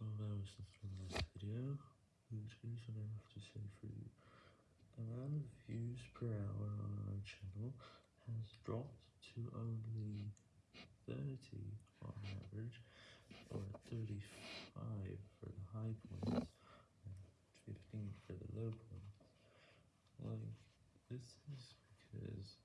12 hours since the last video, which is what I have to say for you. The amount of views per hour on our channel has dropped to only 30 on average, or 35 for the high points, and 15 for the low points. Like, this is because